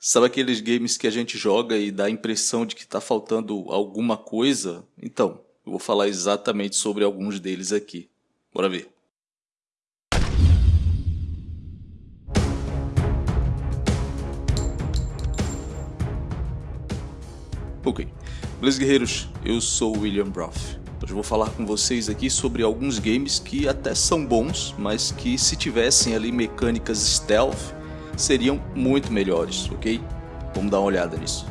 Sabe aqueles games que a gente joga e dá a impressão de que está faltando alguma coisa? Então, eu vou falar exatamente sobre alguns deles aqui. Bora ver. Ok, beleza guerreiros, eu sou o William Broth. Hoje vou falar com vocês aqui sobre alguns games que até são bons, mas que se tivessem ali mecânicas stealth, seriam muito melhores, ok? Vamos dar uma olhada nisso.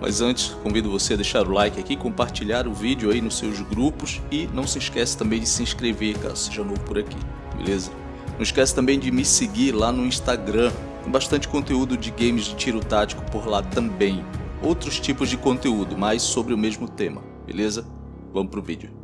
Mas antes, convido você a deixar o like aqui, compartilhar o vídeo aí nos seus grupos e não se esquece também de se inscrever caso seja novo por aqui, beleza? Não esquece também de me seguir lá no Instagram, tem bastante conteúdo de games de tiro tático por lá também. Outros tipos de conteúdo, mas sobre o mesmo tema, beleza? Vamos pro vídeo.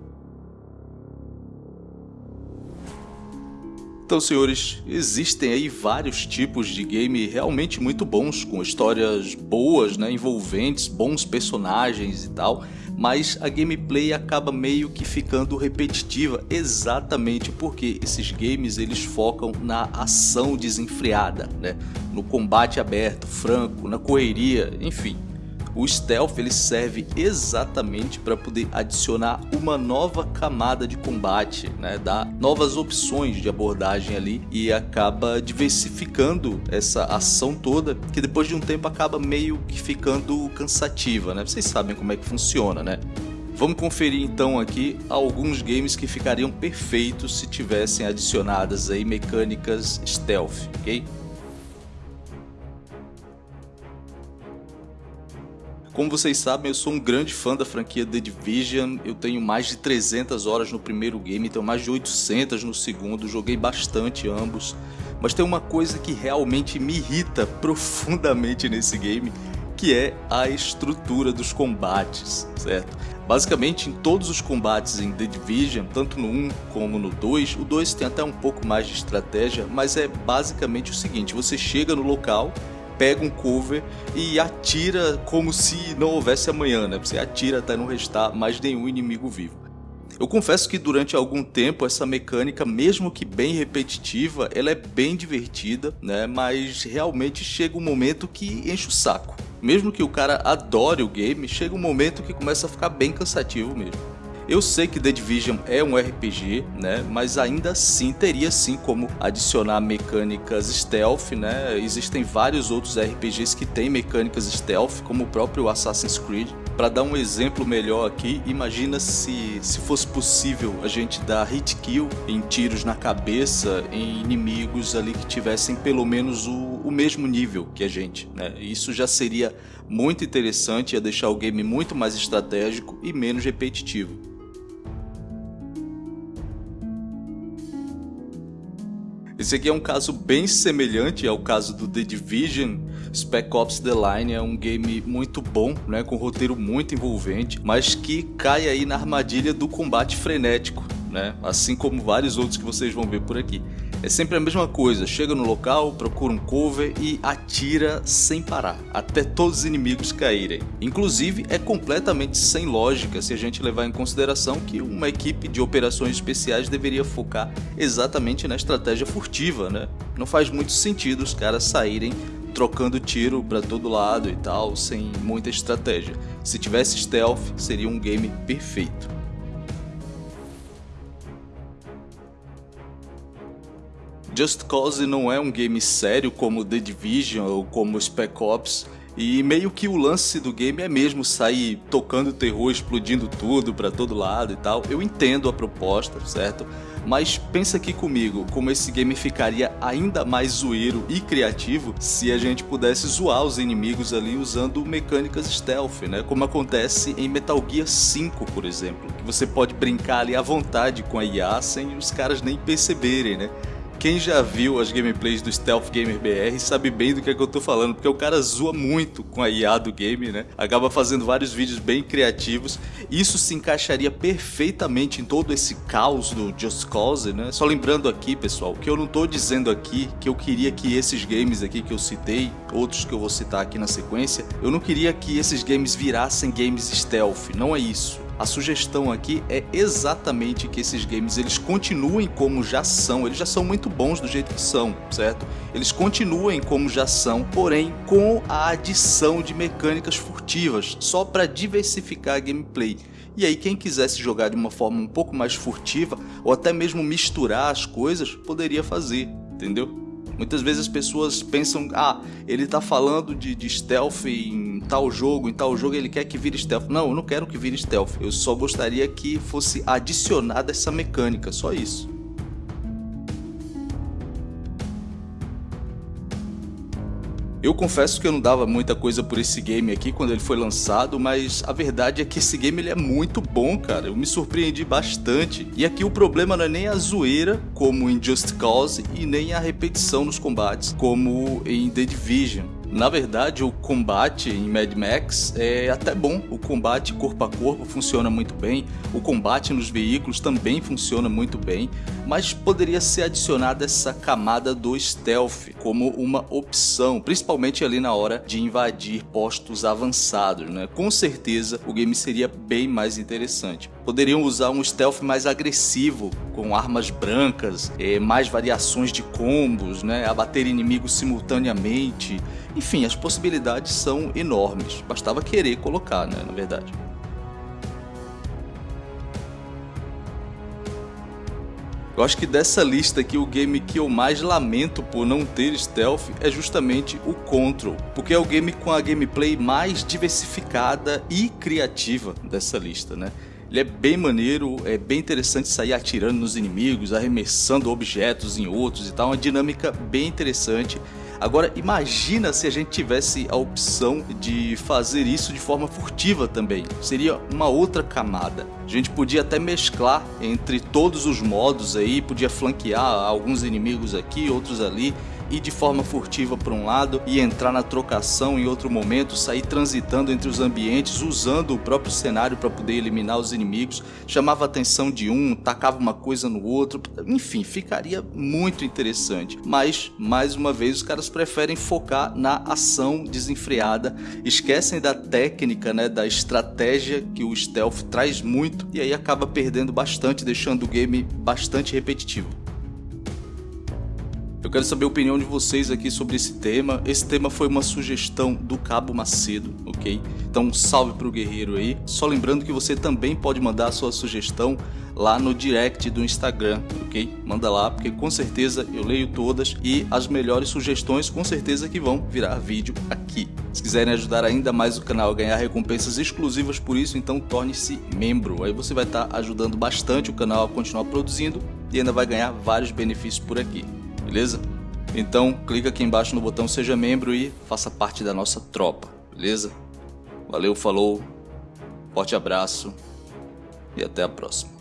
Então, senhores, existem aí vários tipos de game realmente muito bons, com histórias boas, né, envolventes, bons personagens e tal, mas a gameplay acaba meio que ficando repetitiva, exatamente porque esses games eles focam na ação desenfreada, né, no combate aberto, franco, na correria, enfim. O stealth ele serve exatamente para poder adicionar uma nova camada de combate, né? dar novas opções de abordagem ali e acaba diversificando essa ação toda que depois de um tempo acaba meio que ficando cansativa, né? Vocês sabem como é que funciona, né? Vamos conferir então aqui alguns games que ficariam perfeitos se tivessem adicionadas aí mecânicas stealth, ok? Como vocês sabem, eu sou um grande fã da franquia The Division, eu tenho mais de 300 horas no primeiro game, tenho mais de 800 no segundo, joguei bastante ambos, mas tem uma coisa que realmente me irrita profundamente nesse game, que é a estrutura dos combates, certo? Basicamente, em todos os combates em The Division, tanto no 1 como no 2, o 2 tem até um pouco mais de estratégia, mas é basicamente o seguinte, você chega no local, pega um cover e atira como se não houvesse amanhã, né? Você atira até não restar mais nenhum inimigo vivo. Eu confesso que durante algum tempo essa mecânica, mesmo que bem repetitiva, ela é bem divertida, né? Mas realmente chega um momento que enche o saco. Mesmo que o cara adore o game, chega um momento que começa a ficar bem cansativo mesmo. Eu sei que The Division é um RPG, né, mas ainda assim teria sim como adicionar mecânicas stealth, né? Existem vários outros RPGs que têm mecânicas stealth, como o próprio Assassin's Creed. Para dar um exemplo melhor aqui, imagina se, se fosse possível a gente dar hit kill em tiros na cabeça em inimigos ali que tivessem pelo menos o, o mesmo nível que a gente. Né? Isso já seria muito interessante, ia deixar o game muito mais estratégico e menos repetitivo. Esse aqui é um caso bem semelhante ao caso do The Division. Spec Ops The Line é um game muito bom, né, com um roteiro muito envolvente, mas que cai aí na armadilha do combate frenético, né, assim como vários outros que vocês vão ver por aqui. É sempre a mesma coisa, chega no local, procura um cover e atira sem parar, até todos os inimigos caírem. Inclusive, é completamente sem lógica se a gente levar em consideração que uma equipe de operações especiais deveria focar exatamente na estratégia furtiva, né? Não faz muito sentido os caras saírem trocando tiro para todo lado e tal, sem muita estratégia. Se tivesse stealth, seria um game perfeito. Just Cause não é um game sério como The Division ou como Spec Ops, e meio que o lance do game é mesmo sair tocando terror, explodindo tudo para todo lado e tal. Eu entendo a proposta, certo? Mas pensa aqui comigo, como esse game ficaria ainda mais zoeiro e criativo se a gente pudesse zoar os inimigos ali usando mecânicas stealth, né? Como acontece em Metal Gear 5, por exemplo, que você pode brincar ali à vontade com a IA sem os caras nem perceberem, né? Quem já viu as gameplays do Stealth Gamer BR sabe bem do que, é que eu tô falando, porque o cara zoa muito com a IA do game, né? Acaba fazendo vários vídeos bem criativos. Isso se encaixaria perfeitamente em todo esse caos do Just Cause, né? Só lembrando aqui, pessoal, que eu não tô dizendo aqui que eu queria que esses games aqui que eu citei, outros que eu vou citar aqui na sequência, eu não queria que esses games virassem games stealth, não é isso A sugestão aqui é exatamente que esses games eles continuem como já são, eles já são muito bons do jeito que são, certo? Eles continuem como já são, porém com a adição de mecânicas furtivas, só para diversificar a gameplay. E aí quem quisesse jogar de uma forma um pouco mais furtiva, ou até mesmo misturar as coisas, poderia fazer, entendeu? Muitas vezes as pessoas pensam, ah, ele tá falando de, de stealth em tal jogo, em tal jogo ele quer que vire stealth. Não, eu não quero que vire stealth, eu só gostaria que fosse adicionada essa mecânica, só isso. Eu confesso que eu não dava muita coisa por esse game aqui quando ele foi lançado, mas a verdade é que esse game ele é muito bom, cara. Eu me surpreendi bastante. E aqui o problema não é nem a zoeira, como em Just Cause, e nem a repetição nos combates, como em The Division. Na verdade, o combate em Mad Max é até bom. O combate corpo a corpo funciona muito bem, o combate nos veículos também funciona muito bem, mas poderia ser adicionada essa camada do stealth como uma opção, principalmente ali na hora de invadir postos avançados. Né? Com certeza o game seria bem mais interessante. Poderiam usar um stealth mais agressivo, com armas brancas, eh, mais variações de combos, né? abater inimigos simultaneamente enfim, as possibilidades são enormes, bastava querer colocar, né, na verdade. Eu acho que dessa lista aqui, o game que eu mais lamento por não ter stealth é justamente o Control, porque é o game com a gameplay mais diversificada e criativa dessa lista, né? Ele é bem maneiro, é bem interessante sair atirando nos inimigos, arremessando objetos em outros e tal, uma dinâmica bem interessante Agora, imagina se a gente tivesse a opção de fazer isso de forma furtiva também. Seria uma outra camada. A gente podia até mesclar entre todos os modos aí, podia flanquear alguns inimigos aqui, outros ali ir de forma furtiva para um lado e entrar na trocação em outro momento, sair transitando entre os ambientes, usando o próprio cenário para poder eliminar os inimigos, chamava a atenção de um, tacava uma coisa no outro, enfim, ficaria muito interessante. Mas, mais uma vez, os caras preferem focar na ação desenfreada, esquecem da técnica, né, da estratégia que o stealth traz muito e aí acaba perdendo bastante, deixando o game bastante repetitivo. Eu quero saber a opinião de vocês aqui sobre esse tema. Esse tema foi uma sugestão do Cabo Macedo, ok? Então um salve pro guerreiro aí. Só lembrando que você também pode mandar a sua sugestão lá no direct do Instagram, ok? Manda lá, porque com certeza eu leio todas e as melhores sugestões com certeza que vão virar vídeo aqui. Se quiserem ajudar ainda mais o canal a ganhar recompensas exclusivas por isso, então torne-se membro. Aí você vai estar ajudando bastante o canal a continuar produzindo e ainda vai ganhar vários benefícios por aqui beleza? Então clica aqui embaixo no botão seja membro e faça parte da nossa tropa, beleza? Valeu, falou, forte abraço e até a próxima.